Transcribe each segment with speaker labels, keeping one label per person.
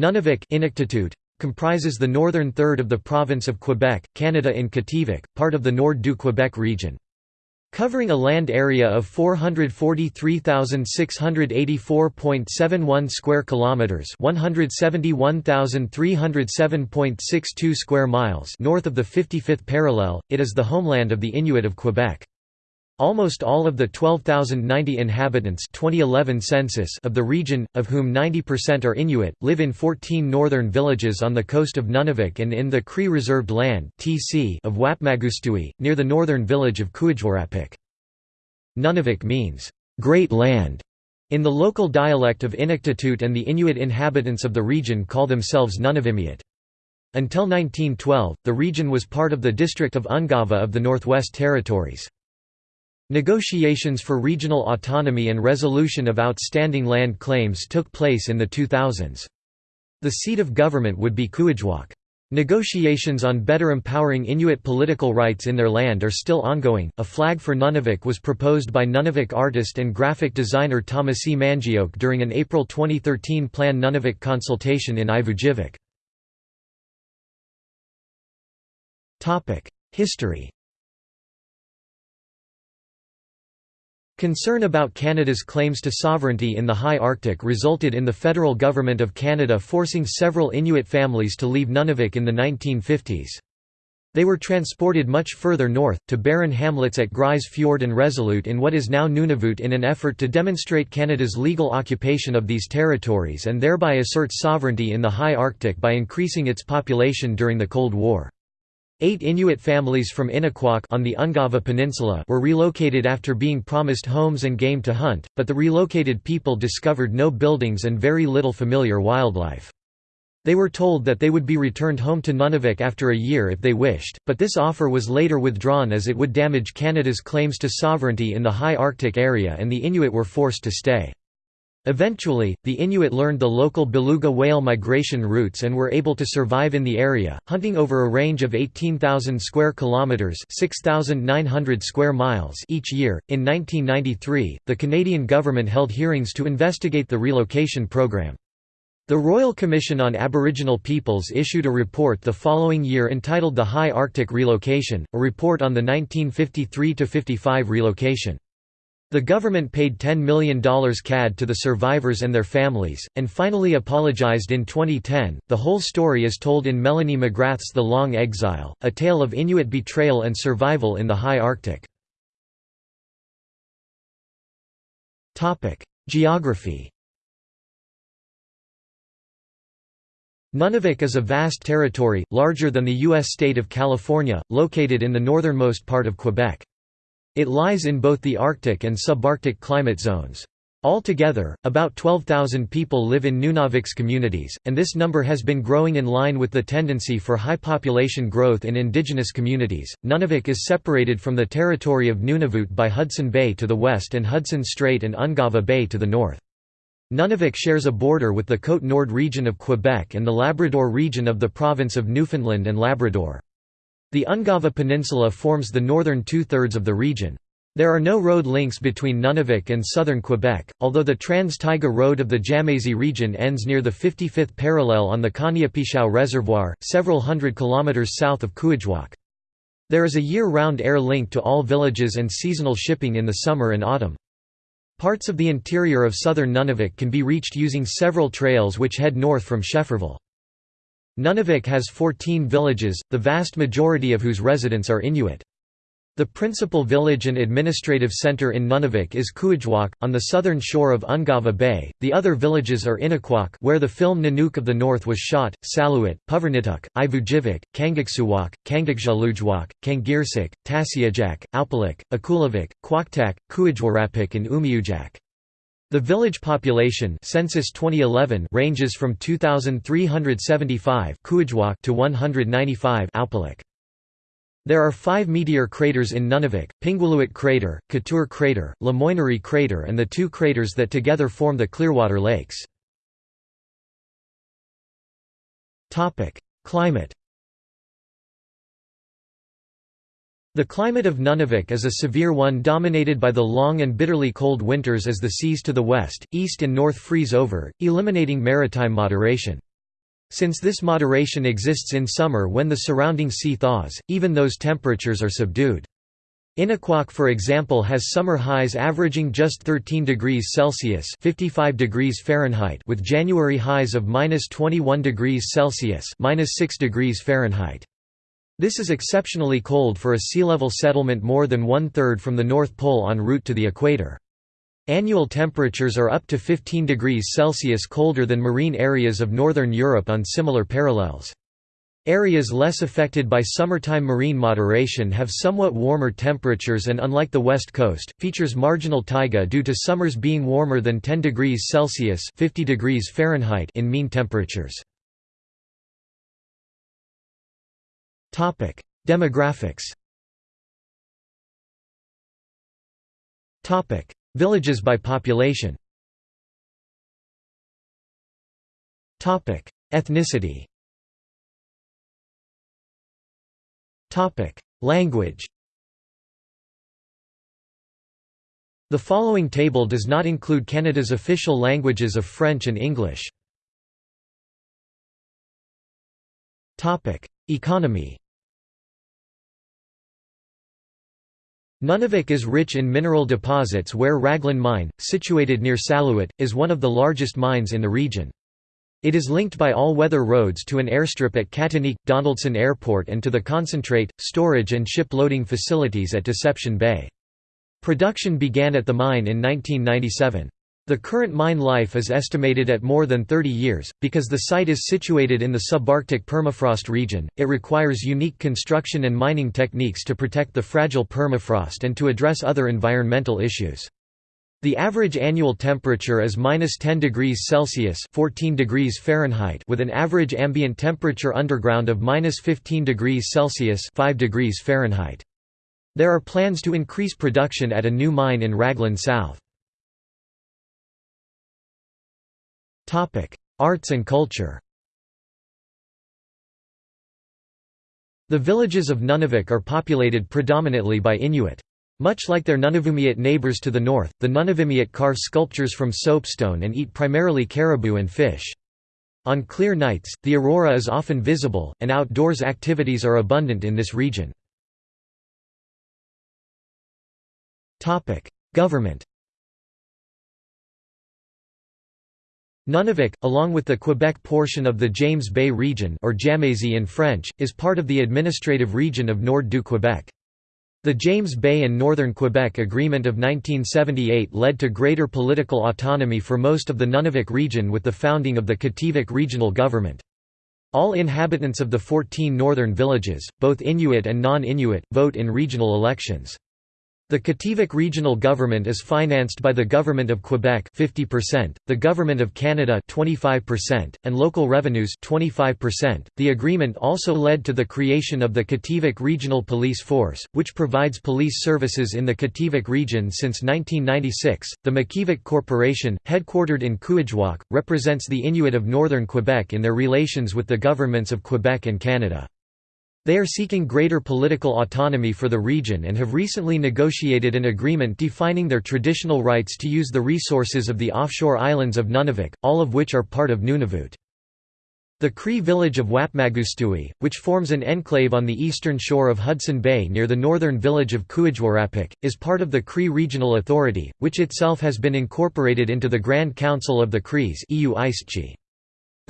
Speaker 1: Nunavik Inuktitut, comprises the northern third of the province of Quebec, Canada in Kativik, part of the Nord du Québec region. Covering a land area of 443,684.71 square kilometers, 171,307.62 square miles north of the 55th parallel, it is the homeland of the Inuit of Quebec. Almost all of the 12,090 inhabitants 2011 census of the region, of whom 90% are Inuit, live in 14 northern villages on the coast of Nunavik and in the Cree Reserved Land of Whapmagoostui, near the northern village of Kuujjuarapik. Nunavik means, "'Great Land' in the local dialect of Inuktitut and the Inuit inhabitants of the region call themselves Nunavimmiut. Until 1912, the region was part of the district of Ungava of the Northwest Territories. Negotiations for regional autonomy and resolution of outstanding land claims took place in the 2000s. The seat of government would be Kuujjuaq. Negotiations on better empowering Inuit political rights in their land are still ongoing. A flag for Nunavik was proposed by Nunavik artist and graphic designer Thomas Mangioke during an April 2013 Plan Nunavik consultation in Ivujivik. History Concern about Canada's claims to sovereignty in the high Arctic resulted in the federal government of Canada forcing several Inuit families to leave Nunavik in the 1950s. They were transported much further north, to barren hamlets at Grise Fiord and Resolute in what is now Nunavut in an effort to demonstrate Canada's legal occupation of these territories and thereby assert sovereignty in the high Arctic by increasing its population during the Cold War. Eight Inuit families from Inukjuak on the Ungava Peninsula were relocated after being promised homes and game to hunt, but the relocated people discovered no buildings and very little familiar wildlife. They were told that they would be returned home to Nunavik after a year if they wished, but this offer was later withdrawn as it would damage Canada's claims to sovereignty in the high Arctic area and the Inuit were forced to stay. Eventually, the Inuit learned the local beluga whale migration routes and were able to survive in the area, hunting over a range of 18,000 square kilometers (6,900 square miles) each year. In 1993, the Canadian government held hearings to investigate the relocation program. The Royal Commission on Aboriginal Peoples issued a report the following year entitled The High Arctic Relocation, a report on the 1953–55 relocation. The government paid $10 million CAD to the survivors and their families, and finally apologized in 2010. The whole story is told in Melanie McGrath's The Long Exile, a tale of Inuit betrayal and survival in the high Arctic. Geography Nunavik is a vast territory, larger than the U.S. state of California, located in the northernmost part of Quebec. It lies in both the Arctic and subarctic climate zones. Altogether, about 12,000 people live in Nunavik's communities, and this number has been growing in line with the tendency for high population growth in indigenous communities. Nunavik is separated from the territory of Nunavut by Hudson Bay to the west and Hudson Strait and Ungava Bay to the north. Nunavik shares a border with the Côte Nord region of Quebec and the Labrador region of the province of Newfoundland and Labrador. The Ungava Peninsula forms the northern two-thirds of the region. There are no road links between Nunavik and southern Quebec, although the Trans-Taiga Road of the Jamésie region ends near the 55th parallel on the Caniapiscau Reservoir, several hundred kilometers south of Kuujjuaq. There is a year-round air link to all villages and seasonal shipping in the summer and autumn. Parts of the interior of southern Nunavik can be reached using several trails which head north from Schefferville. Nunavik has 14 villages, the vast majority of whose residents are Inuit. The principal village and administrative center in Nunavik is Kuujjuaq, on the southern shore of Ungava Bay. The other villages are Inukjuak, where the film Nanook of the North was shot, Salluit, Puvirnituq, Ivujivik, Kangiqsujuaq, Kangiqsualujjuaq, Kangirsuk, Tasiujaq, Aupaluk, Akulivik, Quaqtaq, Kuujjuarapik and Umiujaq. The village population census 2011 ranges from 2375 to 195 There are five meteor craters in Nunavik, Pingualuit crater, Couture crater, La Moinerie crater and the two craters that together form the Clearwater Lakes. Climate The climate of Nunavik is a severe one dominated by the long and bitterly cold winters as the seas to the west, east and north freeze over, eliminating maritime moderation. Since this moderation exists in summer when the surrounding sea thaws, even those temperatures are subdued. Inukjuak for example has summer highs averaging just 13 degrees Celsius 55 degrees Fahrenheit with January highs of minus 21 degrees Celsius minus 6 degrees Fahrenheit. This is exceptionally cold for a sea level settlement more than one-third from the North Pole en route to the equator. Annual temperatures are up to 15 degrees Celsius colder than marine areas of northern Europe on similar parallels. Areas less affected by summertime marine moderation have somewhat warmer temperatures and unlike the west coast, features marginal taiga due to summers being warmer than 10 degrees Celsius 50 degrees Fahrenheit in mean temperatures. Demographics. Villages by population. Ethnicity. Language. The following table does not include Canada's official languages of French and English. Economy Nunavik is rich in mineral deposits where Raglan Mine, situated near Salluit, is one of the largest mines in the region. It is linked by all-weather roads to an airstrip at Katinniq, Donaldson Airport and to the concentrate, storage and ship loading facilities at Deception Bay. Production began at the mine in 1997. The current mine life is estimated at more than 30 years. Because the site is situated in the subarctic permafrost region, it requires unique construction and mining techniques to protect the fragile permafrost and to address other environmental issues. The average annual temperature is minus 10 degrees Celsius 14 degrees Fahrenheit with an average ambient temperature underground of minus 15 degrees Celsius 5 degrees Fahrenheit. There are plans to increase production at a new mine in Raglan South. Arts and culture The villages of Nunavik are populated predominantly by Inuit. Much like their Nunavummiut neighbours to the north, the Nunavummiut carve sculptures from soapstone and eat primarily caribou and fish. On clear nights, the aurora is often visible, and outdoors activities are abundant in this region. Government Nunavik, along with the Quebec portion of the James Bay region or Jamésie in French, is part of the administrative region of Nord-du-Québec. The James Bay and Northern Quebec Agreement of 1978 led to greater political autonomy for most of the Nunavik region with the founding of the Kativik regional government. All inhabitants of the 14 northern villages, both Inuit and non-Inuit, vote in regional elections. The Kativik regional government is financed by the Government of Quebec 50%, the Government of Canada 25%, and local revenues 25%. .The agreement also led to the creation of the Kativik Regional Police Force, which provides police services in the Kativik region since 1996. The Makivik Corporation, headquartered in Kuujjuaq, represents the Inuit of northern Quebec in their relations with the governments of Quebec and Canada. They are seeking greater political autonomy for the region and have recently negotiated an agreement defining their traditional rights to use the resources of the offshore islands of Nunavik, all of which are part of Nunavut. The Cree village of Whapmagoostui, which forms an enclave on the eastern shore of Hudson Bay near the northern village of Kuujjuarapik, is part of the Cree Regional Authority, which itself has been incorporated into the Grand Council of the Crees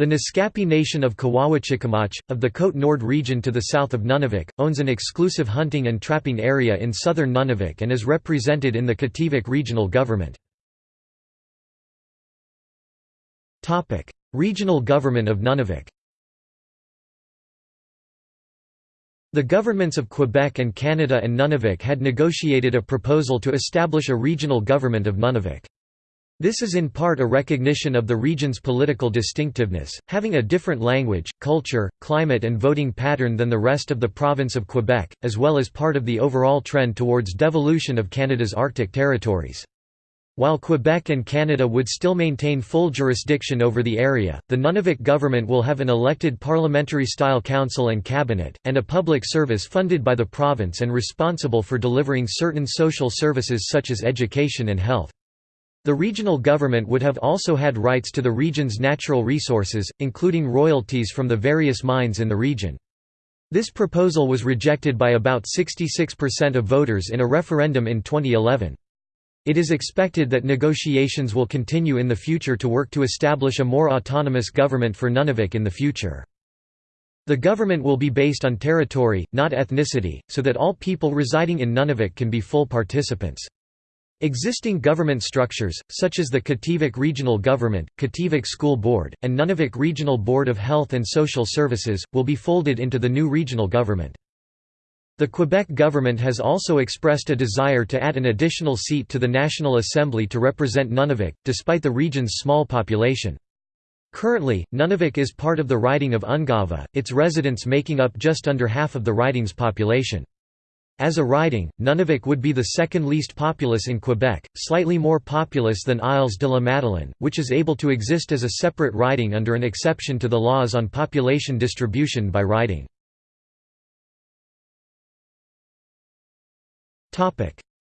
Speaker 1: the Naskapi Nation of Kawawachikamach, of the Côte Nord region to the south of Nunavik, owns an exclusive hunting and trapping area in southern Nunavik and is represented in the Kativik regional government. regional government of Nunavik The governments of Quebec and Canada and Nunavik had negotiated a proposal to establish a regional government of Nunavik. This is in part a recognition of the region's political distinctiveness, having a different language, culture, climate and voting pattern than the rest of the province of Quebec, as well as part of the overall trend towards devolution of Canada's Arctic territories. While Quebec and Canada would still maintain full jurisdiction over the area, the Nunavik government will have an elected parliamentary-style council and cabinet, and a public service funded by the province and responsible for delivering certain social services such as education and health. The regional government would have also had rights to the region's natural resources, including royalties from the various mines in the region. This proposal was rejected by about 66% of voters in a referendum in 2011. It is expected that negotiations will continue in the future to work to establish a more autonomous government for Nunavik in the future. The government will be based on territory, not ethnicity, so that all people residing in Nunavik can be full participants. Existing government structures, such as the Kativik Regional Government, Kativik School Board, and Nunavik Regional Board of Health and Social Services, will be folded into the new regional government. The Quebec government has also expressed a desire to add an additional seat to the National Assembly to represent Nunavik, despite the region's small population. Currently, Nunavik is part of the riding of Ungava, its residents making up just under half of the riding's population. As a riding, Nunavik would be the second least populous in Quebec, slightly more populous than Isles de la Madeleine, which is able to exist as a separate riding under an exception to the laws on population distribution by riding.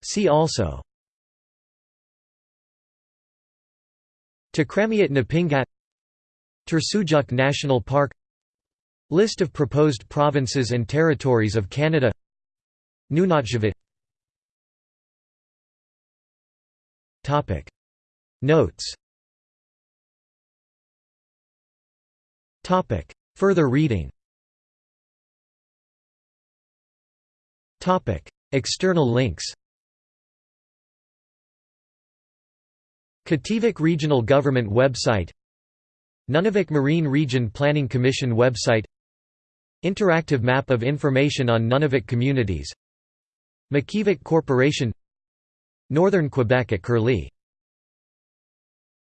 Speaker 1: See also Tikramiut Napingat Tursujuk National Park List of proposed provinces and territories of Canada Nunatsiavut Notes. Further reading. External links. Kativik Regional Government website. Nunavik Marine Region Planning Commission website. Interactive map of information on Nunavik communities Makivik Corporation Northern Quebec at Curlie